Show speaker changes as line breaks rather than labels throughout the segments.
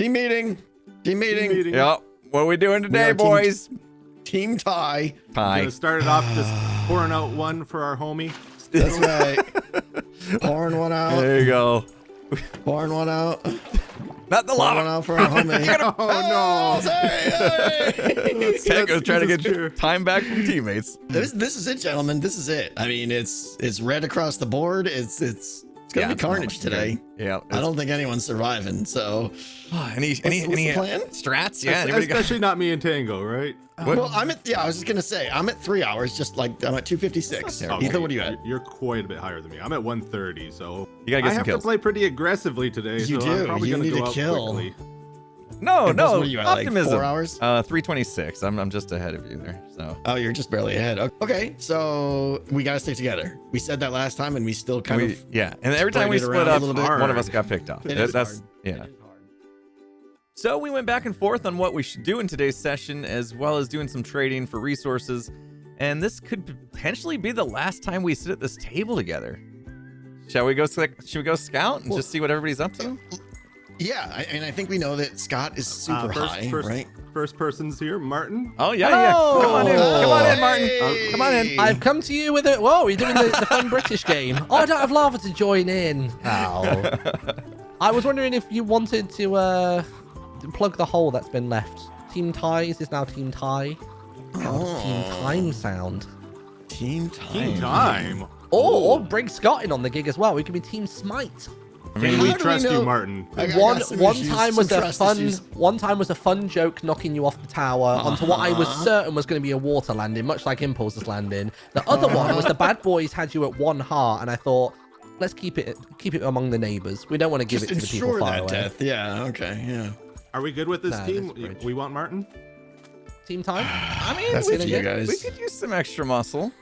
Team meeting. Team meeting.
meeting.
Yep. What are we doing today,
are team-
boys?
Team tie.
Hi.
Gonna start it off just pouring out one for our homie.
That's right. pouring one out.
There you go.
Pouring one out.
Not the lava.
Pouring one out for our homie.
Oh no!
Sorry, sorry.
Tango's trying to get
is true.
time back from teammates.
this, this is it, gentlemen. This is it. I mean, it's it's red across the board. It's it's it's gonna
Yeah,
be carnage
gonna
today.
Yeah.
I don't think anyone's surviving. So,
any any
what's the
any uh,
plan?
strats? Yeah. Anybody got?
Especially not me and Tango, right?
Uh, what?
well, I'm at yeah. I was just gonna say I'm at three hours. Just like I'm at 256.
Okay.
Etho, what are you at?
You're quite a bit higher than me. I'm at 130, so
You gotta get
I
some
have
kills.
to play pretty aggressively today.
You
so
do.
I'm probably
You
gonna
need
go
to
out
kill.
quickly.
No, no.
what are you at, like,
Optimism.
four hours?
Uh, 326. I'm I'm just ahead of you there. So.
Oh, you're just barely ahead. Okay, so we gotta stick together. We said that last time, and we still kind
We,
of
yeah, and every time we split up, one of us got picked off. That-
is hard.
yeah. So we went back and forth on what we should do in today's session, as well as doing some trading for resources. And this could potentially be the last time we sit at this table together. Shall we go? Should we go scout and
Well-
just see what everybody's up to?
Yeah. I, and I think we know that Scott is super
Uh, first,
high,
first,
right?
first person's here, Martyn.
Oh yeah, yeah. Come on in. Come on in, Martyn.
Hey!
Come on in.
I've come to you with a. Whoa, you're doing the, the fun British game. Oh, I don't have lava to join in. Oh. I was wondering if you wanted to uh, plug the hole that's been left. Team ties is now Team tie. Oh, team time sound.
Team time.
Team time.
Or, or bring Scott in on the gig as well. We could be Team Smite.
Can
How
we
do we
trust you, Martyn?
I I
one one
issues,
time was a fun
issues.
one time was a fun joke knocking you off the tower uh-huh. onto what I was certain was going to be a water landing, much like Impulse's landing. The other uh-huh. one was the bad boys had you at one heart, and I thought, let's keep it keep it among the neighbors. We don't want to give
Just
it to the people far
that
away.
death. Yeah. Okay. Yeah.
Are we good with this
Nah,
team?
this.
We want Martyn.
Team time.
I mean,
That's
we,
up you
could,
guys.
we could use some extra muscle.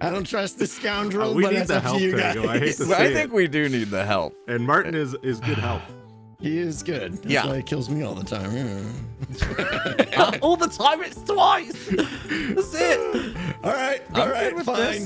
I don't trust this scoundrel,
Uh, we
but
need
that's
the
up
help,
to you guys.
I hate to
Well, I think
it.
we do need the help.
And Martyn is is good help.
He is good. That's
Yeah.
why he kills me all the time. Yeah.
All the time it's twice. That's it.
all right.
I'm
All right.
good with
Fine.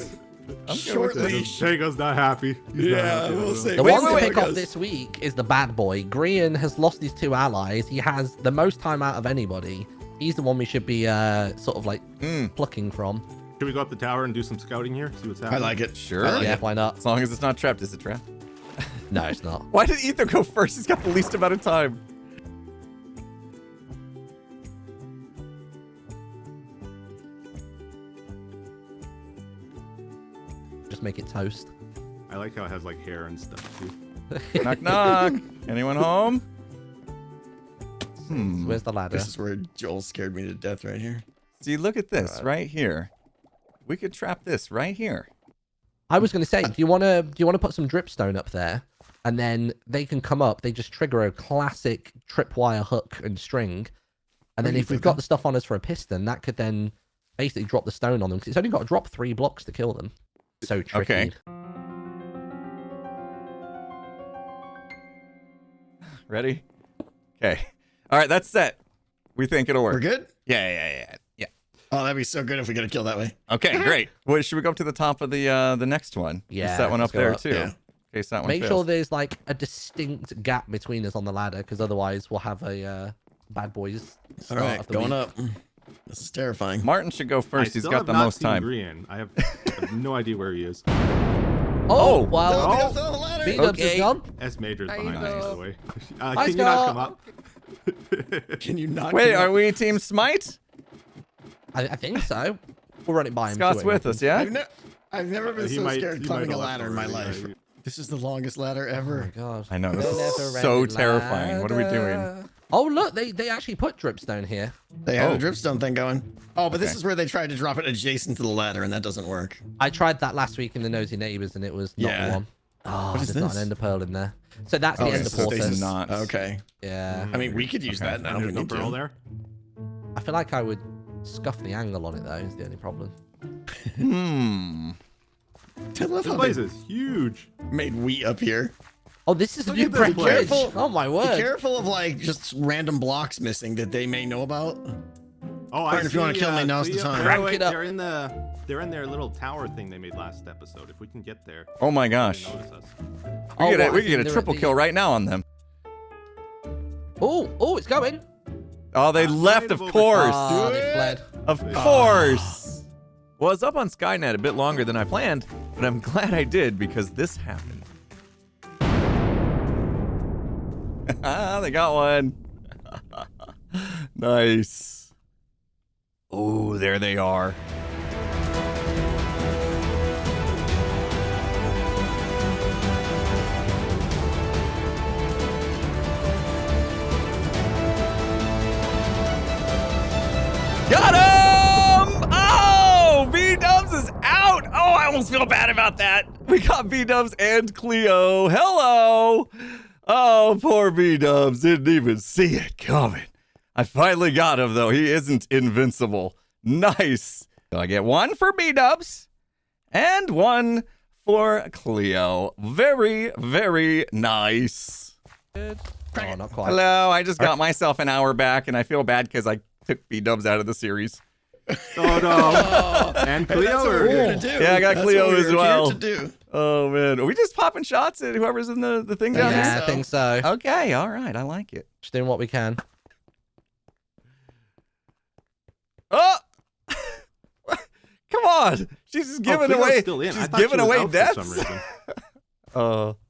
this.
Short leash.
Tango's not happy. He's not
Yeah,
happy
we'll
about
see.
it.
The one
wait,
to pick off this week is the bad boy. Grian has lost his two allies. He has the most time out of anybody. He's the one we should be uh, sort of like
Mm.
plucking from.
Can we go up the tower and do some scouting here? See what's happening?
I like it.
Sure.
Like
yeah,
it.
why not?
As long as it's not trapped, is it trapped?
No, it's not.
Why did Etho go first? He's got the least amount of time.
Just make it toast.
I like how it has like hair and stuff too.
knock knock. Anyone home? Hmm.
Where's the ladder?
This is where Joel scared me to death right here.
See, look at this right here. We could trap this right here.
I was going to say, do you want to do you want to put some dripstone up there, and then they can come up. They just trigger a classic tripwire hook and string, and then if we've got
that-
the stuff on us for a piston, that could then basically drop the stone on them because it's only got to drop three blocks to kill them. So tricky.
Okay. Ready? Okay. All right, that's set. We think it'll work.
We're
work.
good?
Yeah, yeah, yeah, yeah.
Oh, that'd be so good if we get a kill that way.
Okay, great. Well, should we go up to the top of the uh the next one?
Yeah,
Is that one up there
up.
too.
Yeah.
In case that one
Make sure there's like a distinct gap between us on the ladder, because otherwise we'll have a uh, bad boys.
All
start
right,
of the
going
week.
up. This is terrifying.
Martyn should go
I
first. He's
still
got the
not
most
seen
time.
Grian. I have, I have no idea where he is.
Oh,
Oh,
well,
No,
Oh.
we the ladder.
B Dubs
Okay.
is gone.
S Major's
There
behind us, by the way. Uh,
Hi,
can you not come up?
Can you not?
Wait,
come
are
up?
we Team Smite?
I, I think so. We'll run it by him.
Scott's
see what
with us, yeah?
I've, ne- I've never been
He
so
might-
scared climbing a ladder in my
already.
life. This is the longest ladder
thinks. Oh my
ever.
god.
I know, this is so terrifying. What are we doing?
Oh look, they they actually put dripstone here.
They had
Oh.
a dripstone thing going. Oh, but this is where they tried to drop it adjacent to the ladder, and that doesn't work.
I tried that last week in the nosy neighbors, and it was not
Yeah.
the one. Oh, oh
What is
there's not an ender pearl in there. So that's the
Oh,
ender
it's
portal.
stasis.
Not.
Okay.
Yeah,
I mean, we could use
Okay.
that now.
And
if
there's no pearl there.
I feel like I would scuff the angle on it though. Is the only problem.
Hmm.
I love
This
how
place is huge.
made wheat up here.
Oh, this is a new
at
brick
place.
bridge. Oh my word.
Be careful of like just random blocks missing that they may know about.
Oh, I
Martyn, if you wanna
see,
kill me,
uh,
now's the time.
wait,
Crank it up.
They're in the they're in their little tower thing they made last episode. If we can get there,
Oh my gosh. We
Oh,
could,
what,
we
I
could get a triple kill right now on them.
Oh, oh, it's going.
Oh, they left, of course.
Ah,
Do
they fled.
Of course. Well, I was up on Skynet a bit longer than I planned, but I'm glad I did because this happened. Ah, they got one. nice. Oh, there they are. Got him! Oh, B Dubs is out. Oh, I almost feel bad about that. We got B Dubs and Cleo. Hello. Oh, poor B Dubs didn't even see it coming. I finally got him though. He isn't invincible. Nice. So I get one for B Dubs and one for Cleo. Very, very nice.
Oh, not quite.
Hello. I just got myself an hour back, and I feel bad because I took B Dubs out of the series.
Oh no! and Cleo
that's
are
we're here
here.
to do.
Yeah, I got
That's
Cleo
what we're
as
here
well.
to do.
Oh man, are we just popping shots at whoever's in the, the thing down
Yeah.
Yeah. I think so.
Okay, all right, I like it.
Just doing what we can.
Oh, come on! She's just
Oh,
giving
Cleo's
away.
Still in. I
She's giving away
out
deaths.
For some reason.
Uh.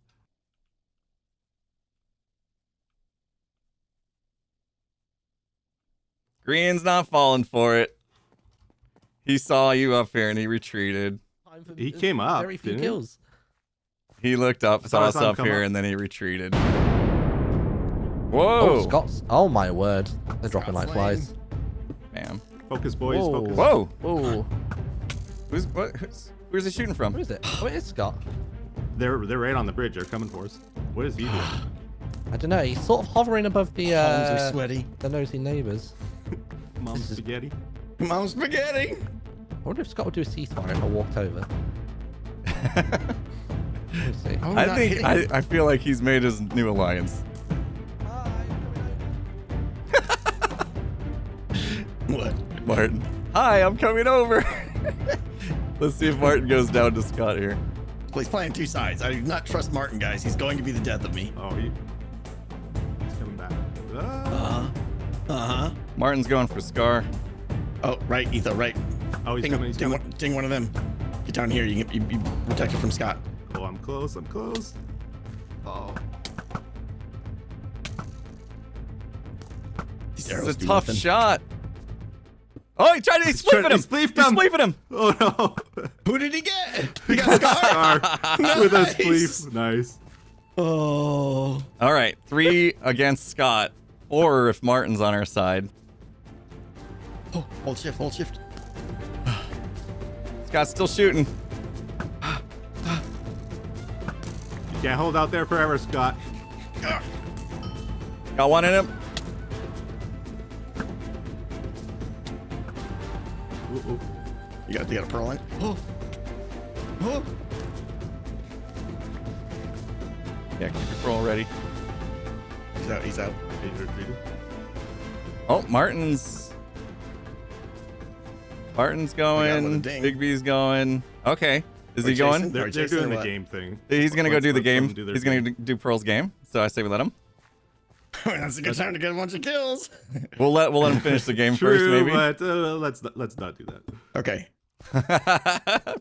Grian's not falling for it. He saw you up here and he retreated.
He came up,
Very few
didn't he?
kills.
He looked up,
I
saw us up here,
up.
and then he retreated.
Oh,
Whoa!
Scott's. Oh my word. They're dropping like flies.
Bam.
Focus, boys.
Whoa.
Focus.
Whoa!
Oh,
Who's what? Who's, where's he shooting from?
who is it? Oh, it is Scott.
They're they're right on the bridge. They're coming for us. What is he doing?
I don't know. He's sort of hovering above the
Palms are
uh,
sweaty.
the nosy neighbours.
Mom spaghetti.
Mom's spaghetti.
I wonder if Scott would do a ceasefire if I walked over. Let's see.
Oh,
I think. I, I feel like he's made his new alliance.
What?
Martyn. Hi, I'm coming over. Let's see if Martyn goes down to Scott here.
Well, he's playing two sides. I do not trust Martyn, guys. He's going to be the death of me.
Oh, he, he's coming back. Ah.
Uh huh. Uh huh.
Martyn's going for Scar.
Oh, right, Etho, right.
Oh, he's
Ding,
coming. He's
ding,
coming.
one, ding one of them. Get down here. You can you, you protect it from Scott.
Oh, I'm close. I'm close. Oh.
These
It's
arrows
a tough
nothing.
shot. Oh, he tried to he
He's trying-
spleefed him.
he spleefed
He
him.
him.
Oh no!
Who did he get? He got Scar.
Scar with a
Nice.
spleef. Nice.
Oh.
All right, three against Scott, or if Martyn's on our side.
Oh, hold shift, hold shift.
Scott's still shooting.
You can't hold out there forever, Scott.
Got one in him.
Ooh, ooh.
You got, you got a pearl in it? Oh. Oh.
Yeah, keep your roll ready.
He's out, he's out.
Oh, Martyn's. Martyn's
got him with a
going.
ding.
Big B's going. Okay. Is
Are
he
you
going?
They're, they're doing the game thing.
He's gonna go do the game.
do
He's gonna do do Pearl's game. So I say we let him.
That's a good time to get a bunch of kills.
We'll let we'll let him finish the game
True,
first, maybe.
but uh, let's not, let's not do that.
Okay.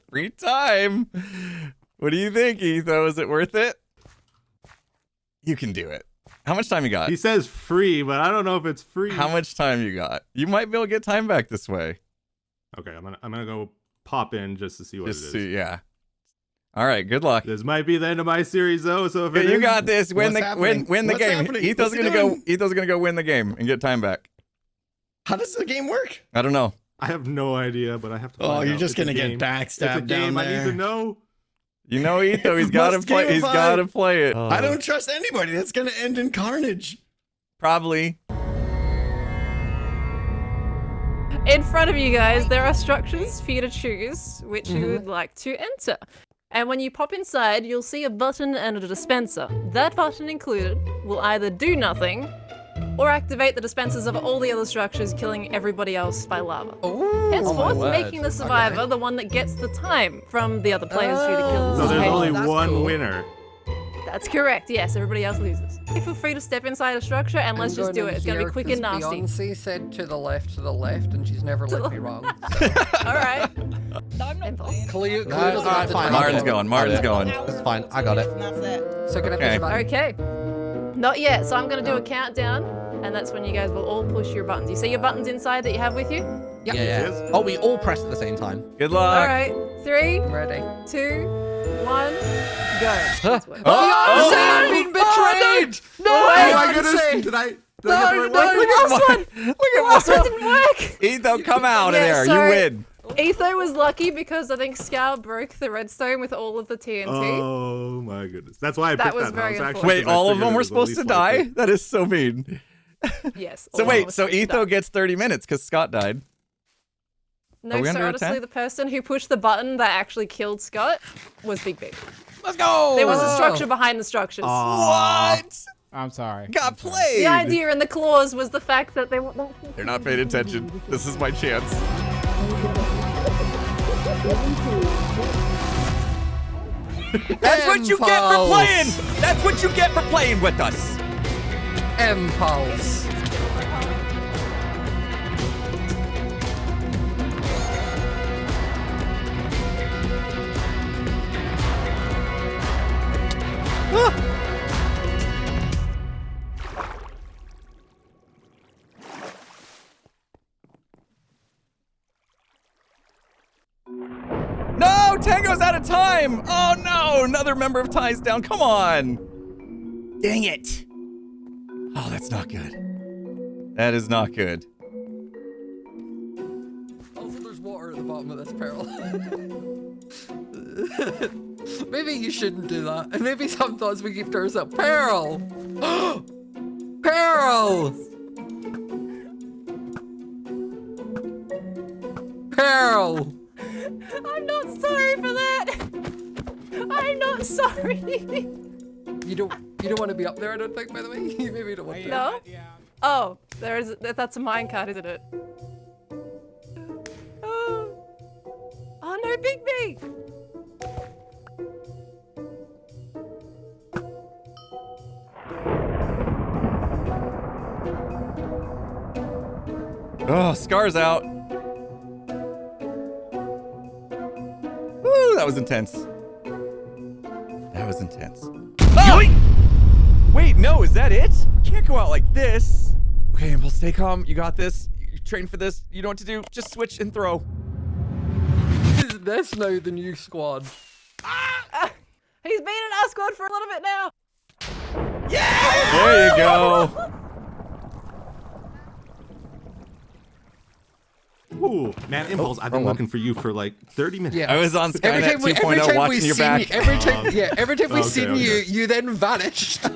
Free time. What do you think, Etho? Is it worth it? You can do it. How much time you got?
He says free, but I don't know if it's free.
How much time you got? You might be able to get time back this way.
Okay, I'm gonna I'm gonna go pop in just to see what
Just
it is.
see, yeah. All right, good luck.
This might be the end of my series though, so if
Yeah,
it
you
is-
got this. Win the
happening?
win win the
What's
game.
happening?
Etho's
What's
gonna go.
doing?
Etho's gonna go win the game and get time back.
How does the game work?
I don't know.
I have no idea, but I have to.
Oh,
find
you're
out.
just
It's
gonna get backstabbed
It's a
down
game. I need to know.
You know Etho. He's got to play. He's
gamify.
got to play it. Oh.
I don't trust anybody. That's gonna end in carnage.
Probably.
In front of you guys, there are structures for you to choose which you would mm-hmm. like to enter. And when you pop inside, you'll see a button and a dispenser. That button included will either do nothing or activate the dispensers of all the other structures, killing everybody else by lava.
Oh,
Henceforth,
my
making the survivor
Okay.
the one that gets the time from the other players who to kill.
So there's
Oh,
only one
cool.
winner.
That's correct. Yes, everybody else loses. Feel free to step inside a structure and let's
I'm
just do it. It's gonna be quick and
'cause
nasty.
Beyonce said to the left, to the left, and she's never let me wrong. So.
All right.
I'm not
Impulse.
playing.
Cleo,
No,
Cleo doesn't
alright,
have to
fine.
do
Martyn's
it.
going. Martyn's going.
It's fine. I got it.
That's it.
So can I push
Okay.
Okay. Not yet. So I'm gonna do a countdown, and that's when you guys will all push your buttons. You see your buttons inside that you have with you?
Yeah,
Yep.
yeah.
Yes.
Oh, we all pressed at the same time.
Good luck.
All right. Three,
I'm ready.
two, one, go.
Huh?
That's what-
Oh,
Beyonce, oh, I've oh, been oh, betrayed!
No!
Oh my goodness! Did I? Did
No,
I get the right
no,
one?
The last one.
Look at
last one didn't work.
Etho, come out of
Yeah,
there.
sorry.
You win.
Etho was lucky because I think Scott broke the redstone with all of the TNT.
Oh my goodness! That's why I
That
picked
was
that.
very
house, actually,
unfortunate.
Wait,
'cause I
all of them were supposed to die?
likely.
That is so mean.
Yes.
So wait, so
were supposed to
Etho gets 30 minutes because Scott died.
No,
Are we
so
under
honestly,
attack?
the person who pushed the button that actually killed Scott was Big B.
Let's go.
There was a structure behind the structures.
What?
I'm sorry.
Got
I'm sorry.
played.
The idea in the clause was the fact that they were.
They're not paying attention. This is my chance. That's what you get for playing. That's what you get for playing with us.
Impulse.
No, Tango's out of time. Oh no, another member of Ty's down. Come on. Dang it. Oh, that's not good. That is not good.
Also, there's water at the bottom of this barrel. maybe you shouldn't do that. And maybe sometimes we give to ourselves. Peril! Peril! Peril!
I'm not sorry for that. I'm not sorry.
You don't you don't want to be up there, I don't think, by the way. You maybe don't want to.
No?
Yeah.
Oh, there is. that- That's a minecart, isn't it? Oh. oh no, Big B.
Oh, Scar's out. Ooh, that was intense. That was intense. Oh! Wait, no, is that it? Can't go out like this. Okay, Impulse, stay calm. You got this. You trained for this. You know what to do. Just switch and throw.
Is this now the new squad? Ah!
He's been in our squad for a little bit now. Yeah!
There you go.
Ooh, man, Impulse, I've been
wrong
looking for you for like 30 minutes.
Yeah.
I was on
Every
Skynet
time every
2.0
time we
watching your
seen
back.
you, every time, yeah, every time we
okay,
seen
okay.
you, you then vanished.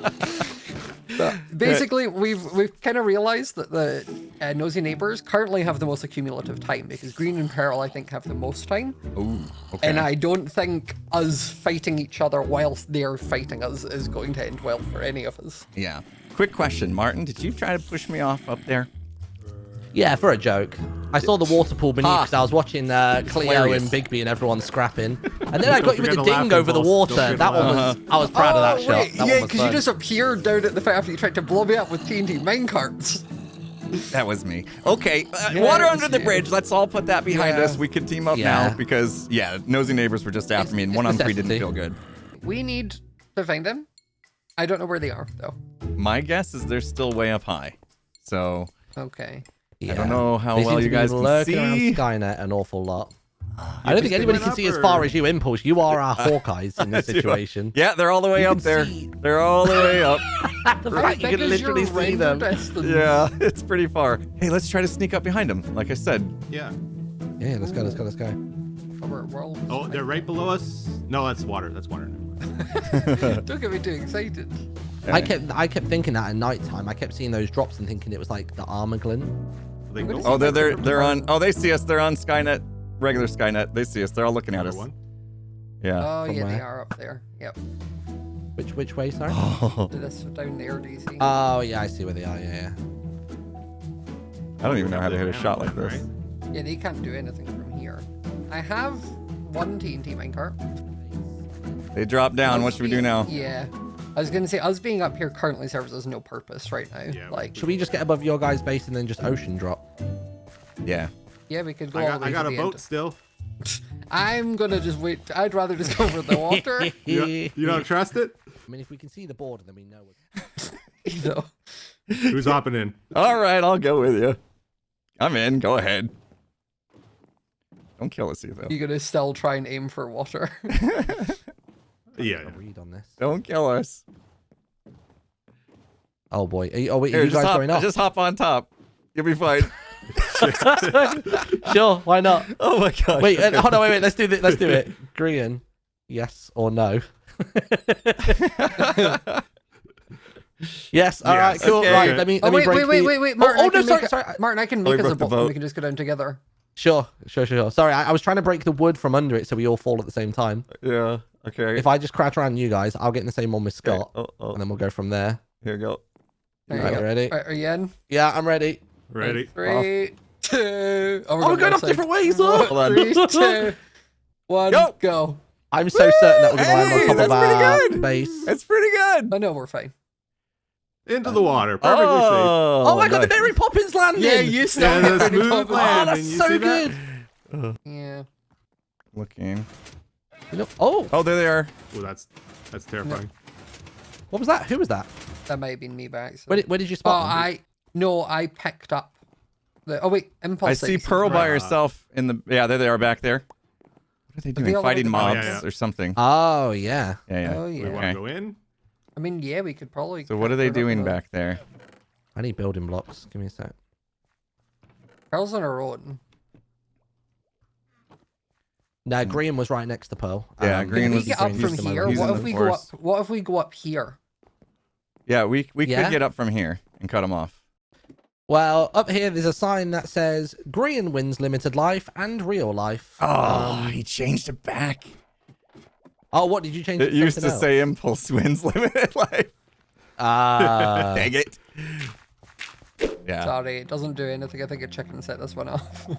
But basically, we've we've kind of realized that the uh, nosy neighbors currently have the most accumulative time because Grian and Pearl, I think, have the most time,
Ooh, okay.
and I don't think us fighting each other whilst they're fighting us is going to end well for any of us.
yeah. Quick question, Martyn. Did you try to push me off up there?
Yeah, for a joke. I saw the water pool beneath
Ah.
because I was watching uh, Cleo
Hilarious.
and Bigby and everyone scrapping. And then I got you with the ding over the water. That one was, I was proud of that
oh,
shot. That
yeah, because you just appeared down at the fight after you tried to blow me up with TNT minecarts.
That was me. Okay, uh,
Yeah,
water under
was
the
you.
bridge. Let's all put that behind
Yeah.
us. We can team up
Yeah.
now because yeah, nosy neighbors were just after
It's-
me, and one on three didn't feel good.
We need to find them. I don't know where they are though.
My guess is they're still way up high. So
Okay.
I don't know how
They
well you guys can
lurking
see.
around Skynet an awful lot. I don't think anybody can
up,
see as far as you, Impulse. You are our Hawkeyes in this situation.
Yeah, they're all the way
You
up there.
see.
They're all the way up.
the
How
fact you can
is your
literally see
render
them.
distance?
yeah, it's pretty far. Hey, let's try to sneak up behind them. Like I said,
Yeah.
Yeah, let's go, let's go, let's go.
We're, we're all
Oh, they're right below us. No, that's water. That's water.
Don't get me too excited.
I kept I kept thinking that at night time. I kept seeing those drops and thinking it was like the Armaglin.
They go
oh, they're they're they're on. Oh, they see us. They're on Skynet, regular Skynet. They see us. They're all looking at us.
one.
Yeah.
Oh
from
yeah, they are up there. Yep.
Which which way, sorry?
Oh,
To this down there, do you see?
Oh yeah, I see where they are. Yeah, yeah.
I don't even know how to hit a shot like
up
this.
yeah, they can't do anything from here. I have one TNT minecart.
They drop down. What should we do now?
Yeah. I was gonna say us being up here currently serves us no purpose right now.
Yeah,
like,
Should we just get above your guys' base and then just ocean drop?
Yeah.
yeah, we could go
I
all
got,
the way
I got
to
a
the
boat
end.
still.
I'm gonna just wait. I'd rather just go over the water.
You, you don't trust it?
I mean, if we can see the border, then we know. It's...
you know.
Who's hopping in?
All right, I'll go with you. I'm in. Go ahead. Don't kill us, either.
You're gonna still try and aim for water.
Yeah.
A read on this.
Don't kill us.
Oh boy. Are you, oh wait,
Here,
are you
just
guys
hop,
going up?
just hop on top. You'll be fine.
sure. Why not?
oh my gosh.
Wait. Uh, hold on. Wait. Wait. Let's do it. Let's do it. Grian. Yes or no? yes. All right.
Yes.
Cool.
Okay.
Right. Let me.
oh
Let me
wait,
break
wait, wait,
the-
wait, wait,
Oh,
Martyn.
oh,
I
no, sorry,
make it-
sorry.
Martyn, I can
Oh,
make us a
broke the
boat. We can just go down together.
Sure. Sure. Sure. Sure. Sorry. I, I was trying to break the wood from under it so we all fall at the same time.
yeah. Okay.
If I just crouch around you guys, I'll get in the same one with
Okay.
Scott,
Oh, oh.
and then we'll go from there.
Here we go.
There you
Right.
go.
Ready?
Right, are you in?
Yeah. I'm ready.
Ready?
Three, two. Oh,
Oh, we're going
left
off different ways.
side.
Oh.
Hold on.
Three, two, one,
Go.
go.
I'm so certain that we're gonna land on top of
that's pretty
our
good.
base.
It's pretty good.
I know we're fine.
Into the water. Oh. Perfectly safe.
Oh,
Oh, I got the
nice.
Mary Poppins landing.
Yeah, you
Yeah,
still
the
get
smooth
popular.
Oh, that's
you
so
see that?
good.
Yeah.
Looking.
You know, oh,
Oh, there they are.
Oh, that's that's terrifying.
what was that? Who was that?
That might have been me back.
Where did, where did you
Oh,
spot? them?
I no, I picked up the. Oh wait, impulse.
I see
sights is
Pearl by
right.
herself in the. Yeah, there they are back there. What are they
they
doing?
all
Fighting mobs
Oh, yeah, yeah.
or something.
Oh yeah.
Yeah, yeah.
Oh
We want to go in?
I mean, yeah, we could probably.
So what are they doing back there?
I need building blocks. Give me a sec.
Pearl's on her own.
No, Grian was right next to Pearl.
Yeah,
Um,
Grian
Can we
was
get up from here? What if we go up? What if we go up here?
Yeah, we we
Yeah?
could get up from here and cut him off.
Well, up here there's a sign that says Grian wins limited life and real life.
Oh,
Um,
he changed it back.
oh, what did you change?
It used to
something
say impulse wins limited life.
else? Ah.
Dang it. Yeah.
Sorry, it doesn't do anything. I think a chicken set this one off.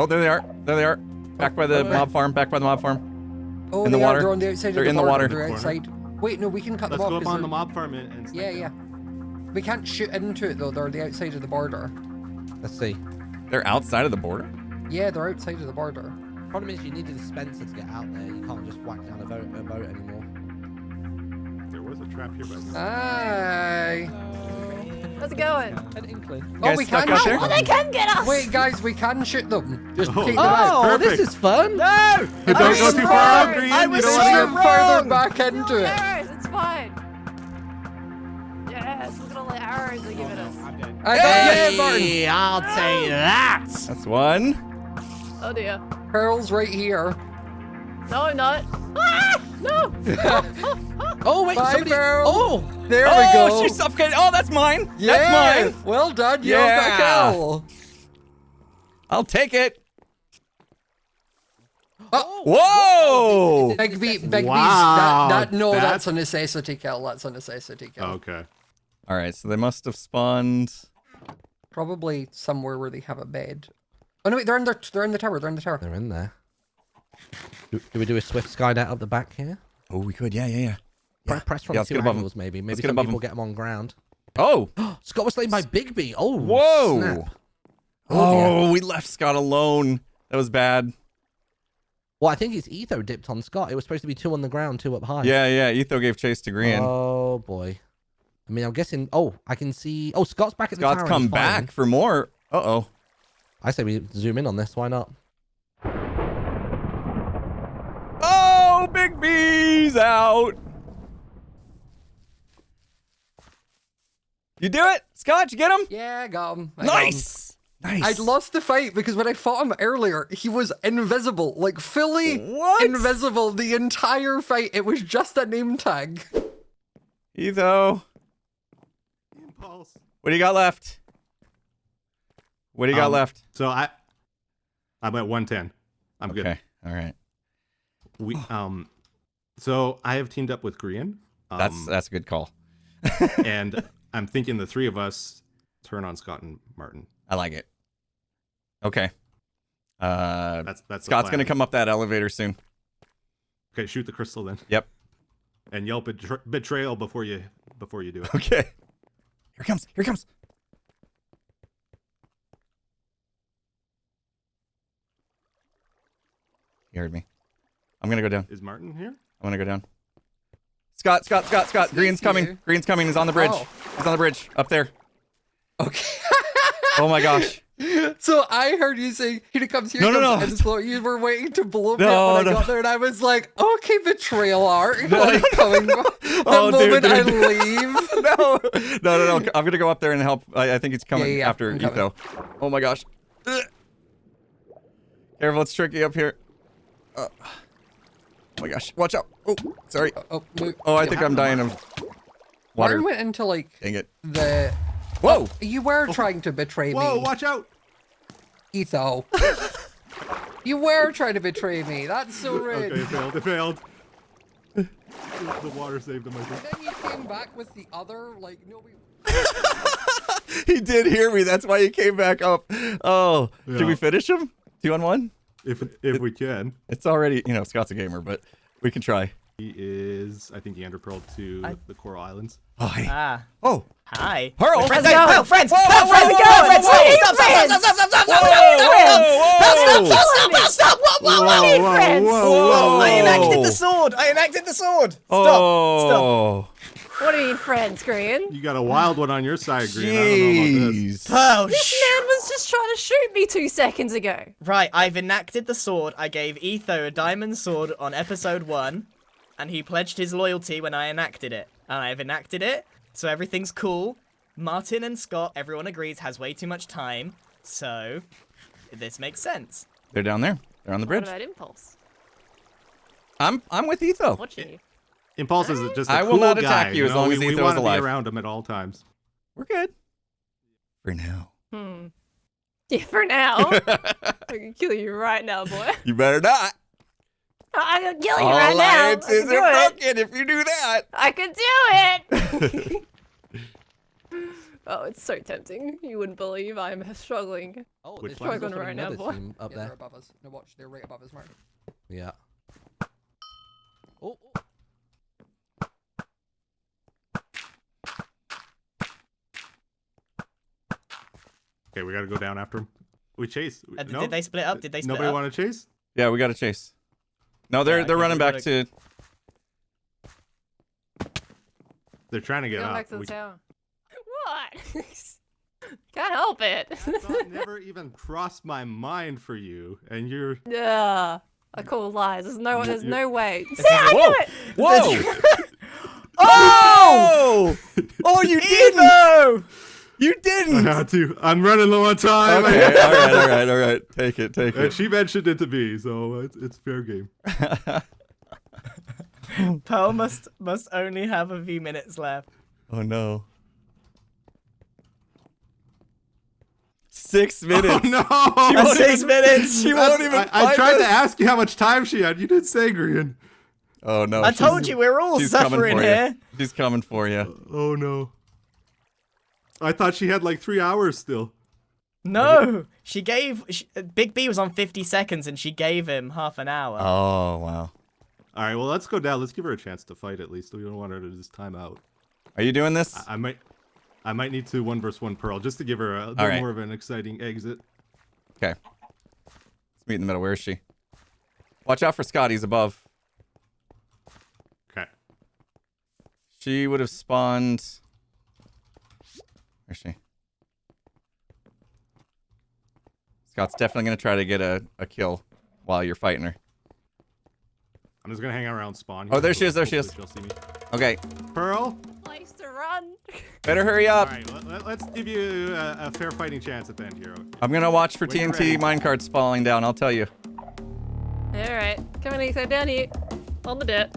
Oh, there they are. There they are. Back by the
wait,
mob farm. Back by the mob farm.
oh,
In the
they are.
water?
They're on the outside
They're
the
in the water.
They're outside. Wait, no, we can cut
Let's
them
go
off.
up
'cause
on the mob farm and, and
Yeah,
snipe
yeah. We can't shoot into it though. They're the outside of the border.
Let's see.
They're outside of the border.
Yeah, they're outside of the border.
Problem is, you need a dispenser to get out there. You can't just whack down a boat, a boat anymore.
There was a trap here, but
Aye.
How's it going?
An inkling.
Oh, we can
out
shoot?
Oh, they can get us!
Wait, guys, we can shoot them. Just
Oh.
take them out.
Oh, this is fun.
No!
Don't go too far
wrong.
Grian.
I
you
was
don't
so
shoot
get-
further back into it.
arrows, it's fine. Yes, look at all the arrows they're giving us.
I got yeah, Martyn.
Hey, I'll take that.
That's one.
Oh dear.
Pearl's right here.
No, I'm not. Ah! No!
Oh wait,
Bye,
somebody.
Pearl.
Oh,
There
oh,
we go.
Oh, she's suffocating. Oh, that's mine.
yeah.
That's mine.
Well done. Yeah. got
Yeah.
a.
I'll take it.
Oh.
Whoa!
Big B, Big
Wow,
B's. That, that, no,
that's-
that's a necessity kill. That's a necessity kill.
Okay.
All right, so they must have spawned.
Probably somewhere where they have a bed. Oh no, wait, they're in the they're in the tower. They're in the tower.
they're in there. Do, do we do a swift skynet up the back here?
Oh, we could. Yeah, yeah, yeah.
Pre- Press from
Yeah,
two
get above 'em.
angles, maybe. Maybe some people get them on ground.
Oh,
Scott was slain by Bigby. Oh,
Whoa.
snap.
oh, we left Scott alone. That was bad.
Well, I think it's Etho dipped on Scott. It was supposed to be two on the ground, two up high.
Yeah, yeah. Etho gave chase to Grian.
Oh boy. I mean, I'm guessing. Oh, I can see. Oh, Scott's back at the
Scott's
tower. and
come back for more. Uh oh.
I say we zoom in on this. Why not?
Oh, Big B's out. You do it, Scott. You get him.
Yeah, I got him. I got him.
Nice, nice.
I'd lost the fight because when I fought him earlier, he was invisible, like fully
What?
invisible the entire fight. It was just a name tag.
Etho.
Impulse.
What do you got left? What do you got
Um,
left?
So I, I'm at 110. I'm good.
Okay. All right.
We um, so I have teamed up with Grian. Um,
That's that's a good call.
and I'm thinking the three of us turn on Scott and Martyn.
I like it. Okay. Uh,
That's that's
Scott's gonna come up that elevator soon.
Okay, shoot the crystal then.
Yep.
and yell betr- betrayal before you before you do it.
Okay. Here it comes. Here it comes. You heard me. I'm gonna go down.
Is Martyn here?
I'm gonna go down. Scott, Scott, Scott, Scott. Grian's coming. Grian's coming. He's on the bridge.
Oh.
He's on the bridge. Up there.
Okay.
Oh my gosh.
So I heard you say, here it comes, here
No, no, no.
You were waiting to blow me
No,
up when
no.
I got there, and I was like, okay, betrayal art. Like, coming, the
Oh, dude,
moment I
dude.
leave.
no, no, no, no. I'm gonna go up there and help. I, I think he's coming
Yeah, yeah,
after
I'm coming.
Etho. Oh my gosh. Careful, it's tricky up here. Uh, oh my gosh, watch out. Oh, sorry.
Oh, oh wait,
Oh, I think I'm dying of water.
Martyn went into like
Dang it.
the.
Whoa!
Oh, you were oh. trying to betray
Whoa!
me, Whoa,
Watch out!
Etho. you were trying to betray me. That's so rude.
Okay, it failed. It failed. the water saved him. I think.
Then you came back with the other, like, no.
He did hear me. That's why he came back up. Oh, did we finish him? Two on one?
If if we can.
It's already, you know, Scott's a gamer, but we can try.
He is, I think he underpearled to
I-
the Coral Islands.
Oh, hey.
Ah,
oh.
hi.
Pearl!
Friends,
Let's go.
Pearl, friends,
Whoa,
Pearl,
whoa,
friends,
whoa,
go,
whoa,
friends,
whoa,
stop,
whoa,
stop, stop, stop, stop, stop, stop,
Whoa,
stop,
whoa,
stop, stop, stop, what, what, what?
Whoa, friends.
whoa.
I enacted the sword. I enacted the sword. Stop, stop.
Oh.
What do you mean, friends, Grian?
You got a wild one on your side, Grian. I don't know about this.
Jeez.
This
shh.
man was just trying to shoot me two seconds ago.
Right, I've enacted the sword. I gave Etho a diamond sword on episode one, and he pledged his loyalty when I enacted it. And I've enacted it, so everything's cool. Martyn and Scott, everyone agrees, has way too much time, so this makes sense.
They're down there. They're on the
What
bridge.
about Impulse?
I'm I'm with Etho.
Watching you.
Impulse is just a
I will
cool
not attack
guy,
you as
know?
long
we,
as
we
Etho is
want to be around him at all times.
We're good. For now.
Hmm. Yeah, for now. I can kill you right now, boy.
You better not.
I can kill you
All
right now. I
alliances
can
are
it.
broken if you do that.
I can do it. oh, it's so tempting. You wouldn't believe I'm struggling.
Oh,
Which
there's
Struggling right now, boy.
up
Yeah, they're above us. No, watch, they're right above us, Martyn.
Yeah. Oh,
Okay, we got to go down after him. We chase.
Uh, did-
no?
Did they split up? Did they split
Nobody
up?
want to chase?
Yeah, we got to chase. No, they're
Yeah,
they're running back
gotta-
to.
They're trying to get
Going
up.
back to the
We-
tower. What? Can't help it.
That never even crossed my mind for you, and you're.
Yeah. I call lies. There's no. There's
you-
no way. See, I
Whoa!
knew it.
Whoa! oh! Oh, you didn't!
Etho!
You didn't!
had to. I'm running low on time.
Okay, all right, all right, all right. Take it, take
And
it.
she mentioned it to me, so it's, it's fair game.
Pearl must must only have a few minutes left.
Oh no. Six minutes.
Oh no!
won't
Six
even-
minutes.
She won't even.
I, I tried
us.
to ask you how much time she had. You didn't say, Grian.
Oh no.
I told you we're all
she's coming
suffering
for
here.
you. She's coming for you.
Oh no. I thought she had like three hours still.
No, she gave she, Big B was on 50 seconds and she gave him half an hour.
Oh wow.
All right, well let's go down. Let's give her a chance to fight at least. We don't want her to just time out.
Are you doing this?
I, I might, I might need to one versus one Pearl just to give her a little
right.
more of an exciting exit.
Okay. Let's meet in the middle. Where is she? Watch out for Scott. He's above.
Okay.
She would have spawned. Where's she? Scott's definitely gonna try to get a, a kill while you're fighting her.
I'm just gonna hang around spawn.
Oh, there she is, there she is.
She'll see me.
Okay,
Pearl.
Place to run.
better hurry up.
right, let, us give you a, a fair fighting chance at the end here.
I'm gonna watch for
When you're
TNT
ready.
minecarts falling down. I'll tell you.
All right, come on, Etho, down here on the dirt.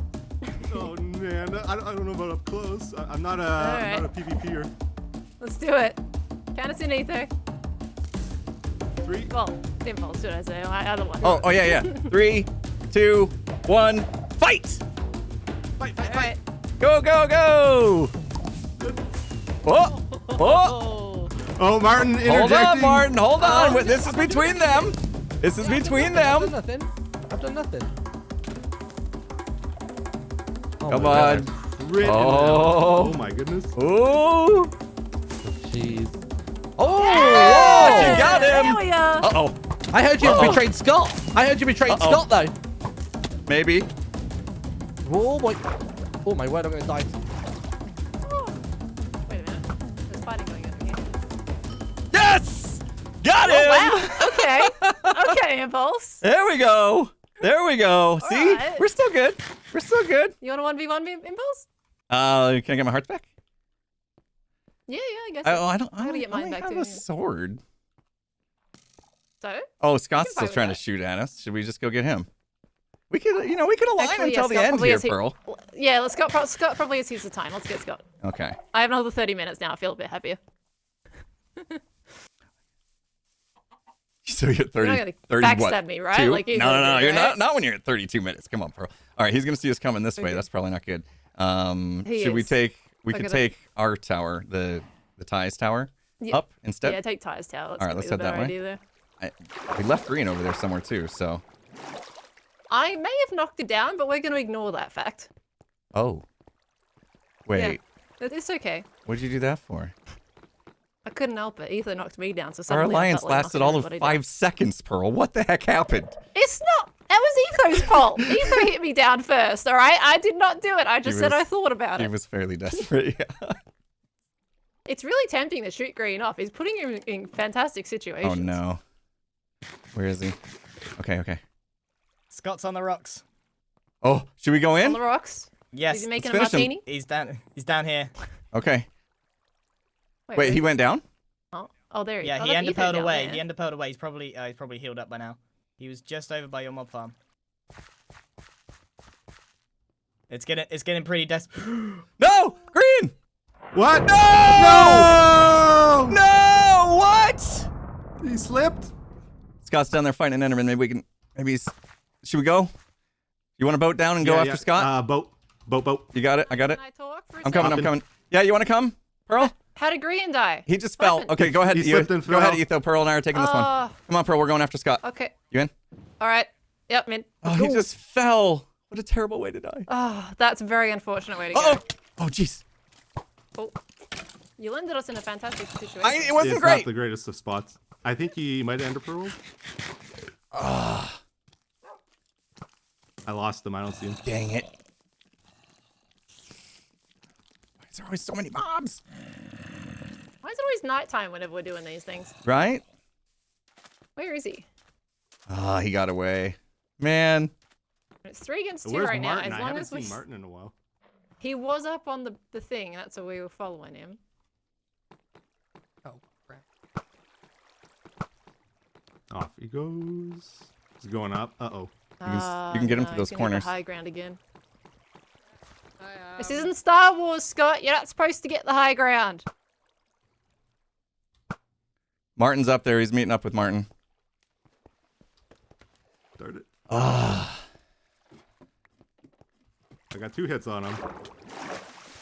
Oh man, I, don't- I don't know about up close. I, I'm not a, I'm not a PvPer.
Let's do it. Count us in, Etho.
Three.
Well, impulse, should I say? I, other one.
Oh, oh yeah, yeah. Three, two, one, fight!
Fight, fight,
All right.
Go, go, go! Oh, oh!
Oh.
Oh, Martyn interjecting.
Hold on, Martyn. Hold on. Wait, This is between them. This is between them.
I've done nothing. I've done nothing.
Come
oh,
on. Oh.
oh my goodness.
Ooh.
Jeez. Oh!
Oh,
whoa!
you got
There
him.
we are.
Uh-oh.
I heard you
Uh-oh.
betrayed Scott. I heard you betrayed
Uh-oh.
Scott though.
Maybe.
Oh boy. Oh my word, I'm gonna die.
Wait a minute. There's fighting going on here.
Yes! Got him!
Oh, wow. Okay. okay, Impulse.
There we go. There we go. See?
right.
We're still good. We're still good.
You want a 1v1 Impulse?
Uh, can I get my hearts back?
Yeah, yeah, I guess.
I, oh, I don't. I
gotta get mine
only
back
have
too,
a sword.
So?
Oh, Scott's still trying
that.
to shoot at us. Should we just go get him? We could, you know, we could align
Actually,
until
yeah,
the
Scott
end here,
he-
Pearl.
Yeah, let's pro- Scott probably has used the time. Let's get Scott.
Okay.
I have another 30 minutes now. I feel a bit happier.
So you're at 30,
not gonna
30 what?
me, right?
Two?
Like you
no, no, no. You're not, not when you're at 32 minutes. Come on, Pearl. All right, he's going to see us coming this way. That's probably not good. Um,
He
should we take, we could take our tower, the, the ties tower,
Yeah.
up instead?
Yeah, take Ties tower. That's
All right, let's head that way. I, we left Grian over there somewhere too, so.
I may have knocked it down, but we're going to ignore that fact.
Oh. Wait,
It- It's okay.
What did you do that for?
I couldn't help it. Etho knocked me down, so
Our alliance lasted all of five seconds, Pearl. What the heck happened?
It's not. That was Etho's fault. Etho hit me down first. All right, I did not do it. I just said
was-
I thought about
He
it.
He was fairly desperate. Yeah.
It's really tempting to shoot Grian off. He's putting him in fantastic situations.
Oh no. Where is he? Okay, okay.
Scott's on the rocks.
Oh, should we go in?
On the rocks.
Yes.
Is he making a
finish him.
martini?
He's down. He's down here.
Okay.
Wait,
Wait,
where-
he went down?
Oh, oh there he
Yeah,
is. Oh,
he
that's
enderpearled
Etho down
away.
there.
He enderpearled away. He's probably uh, he's probably healed up by now. He was just over by your mob farm. It's getting it's getting pretty des.
No! Grian!
What?
No! No! No! What?
He slipped.
Scott's down there fighting an Enderman. Maybe we can. Maybe he's. Should we go? You want to boat down and go
Yeah,
after
yeah.
Scott?
Uh, boat, boat, boat.
you got it. I got it.
Can I talk for a
I'm coming. I'm coming. Yeah, you want to come, Pearl?
How did Grian die?
He just
What
fell.
happened?
Okay, go ahead.
He
you-
slipped and
Go ahead. Etho. Pearl and I are taking this one.
Oh,
Come on, Pearl. We're going after Scott.
okay.
You in?
All right. Yep, man.
Oh, he just fell. What a terrible way to die.
Oh, that's a very unfortunate way to go.
Oh, oh, jeez.
Oh. You landed us in a fantastic situation.
I- It wasn't
it's
great.
not the greatest of spots. I think he might have enderpearled.
Ah,
I lost him. I don't see him.
dang it. Why is there always so many mobs?
Why is it always nighttime whenever we're doing these things?
Right?
Where is he?
Ah, he got away. Man.
It's three against two
Where's
right
Martyn?
now. As
I
long
haven't
as we,
seen Martyn in a while.
he was up on the the thing. That's why we were following him.
Oh, crap.
Off he goes. He's going up. Uh oh.
can s-
Ah,
you can get him
no,
to those
gonna
corners.
High ground again. This isn't Star Wars, Scott. You're not supposed to get the high ground.
Martyn's up there. He's meeting up with Martyn.
Start it.
Ah.
I got two hits on him.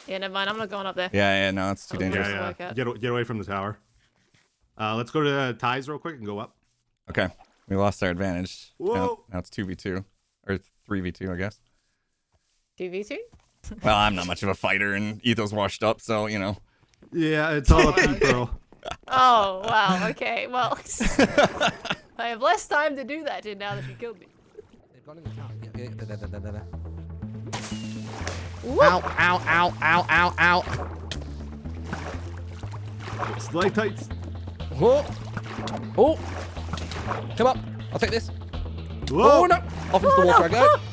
Yeah, never mind. I'm not going up there.
Yeah, yeah, no, it's too
That was
dangerous.
Just
Yeah,
work
yeah.
out.
Get, get away from the tower. Uh, let's go to the ties real quick and go up.
Okay. We lost our advantage. Now,
Whoa.
now it's 2v2. Or 3v2, I guess.
Two v two.
Well, I'm not much of a fighter, and Etho's washed up, so, you know.
Yeah, it's all up to you, Pearl.
Oh wow. Okay. Well, I have less time to do that in now that you killed me.
They've gone in the tower. Yeah, yeah, da, da, da, da, da. Ow, ow, ow, ow, ow, ow.
Slide tights.
Oh, oh. Come up. I'll take this.
Whoa.
Oh, no. Off into the oh, water I go.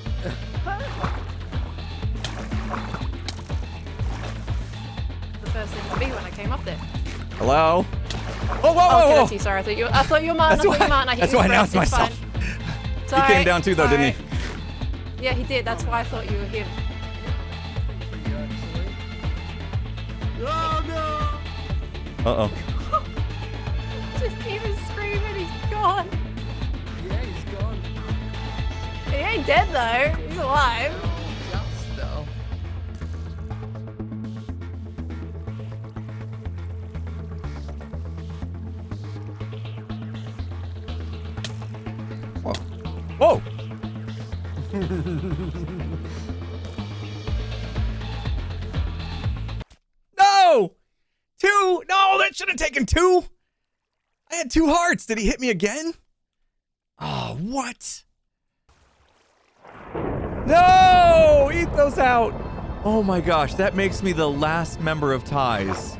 The first thing to be when I came up there.
Hello? Oh, whoa,
Oh,
whoa,
okay,
whoa!
that's you. Sorry, I thought you. I thought you were Martyn.
That's
I thought you were Martyn. I hit
that's
you
why I announced
it's
myself.
fine.
He
Sorry.
came down too, though, didn't he?
Yeah, he did. That's why I thought you were him.
Oh no!
Uh-oh.
Just even screaming, he's gone.
Yeah, he's gone.
He ain't dead though. He's alive.
Two hearts. Did he hit me again? Oh, what? No! Etho's out! Oh my gosh, that makes me the last member of Ties.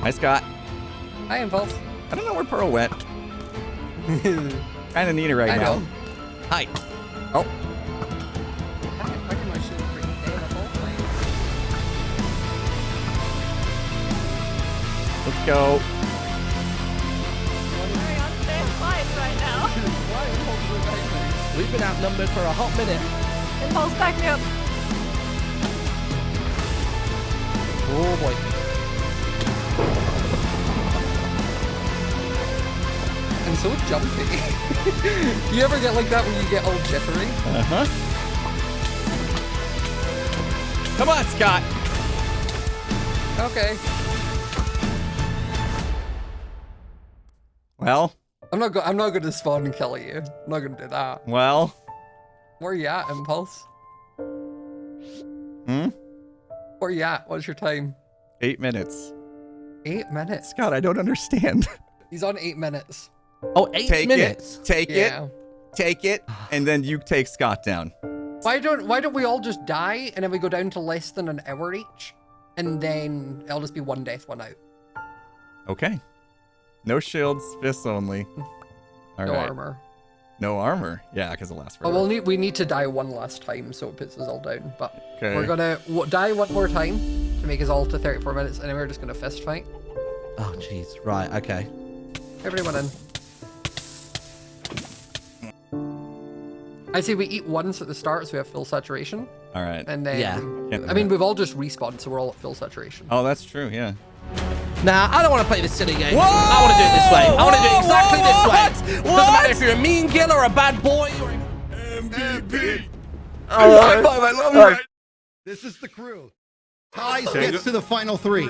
Hi, Scott.
Hi, Impulse.
I don't know where Pearl went. kind of need her right
I
now.
know.
Hi. Oh,
I reckon I should bring Dana both ways.
let's go.
Very unfair fight right now.
We've been outnumbered for a hot minute.
Impulse, back me up.
Oh boy.
So jumpy. you ever get like that when you get all jittery?
Uh-huh. Come on, Scott.
Okay.
Well,
I'm not go I'm not gonna spawn and kill you. I'm not gonna do that.
well.
Where you at, Impulse?
Hmm?
Where you at? What's your time?
Eight minutes.
Eight minutes.
Scott, I don't understand.
He's on eight minutes.
Oh, eight
take
minutes.
it. Take
Yeah.
it. Take it. And then you take Scott down.
Why don't Why don't we all just die and then we go down to less than an hour each, and then it'll just be one death, one out.
Okay. No shields, fists only. Hmm. All
no
right.
armor.
No armor. Yeah, because it lasts
Oh, we'll need we need to die one last time so it puts us all down. But
Okay.
we're gonna w- die one more time to make us all to 34 minutes, and then we're just gonna fist fight.
Oh, jeez. Right. Okay.
Everyone in. I say we eat once at the start so we have full saturation,
All right.
and then
Yeah.
Can't-
I mean we've all just respawned, so we're all at full saturation.
Oh, that's true. Yeah.
Nah, I don't want to play this silly game.
Whoa!
I want to do it this way. I want to do it exactly
whoa,
this way.
what?
Doesn't matter if you're a mean gill or a bad boy or.
MVP.
High five, I love you.
This is the crew. Ties gets to the final three.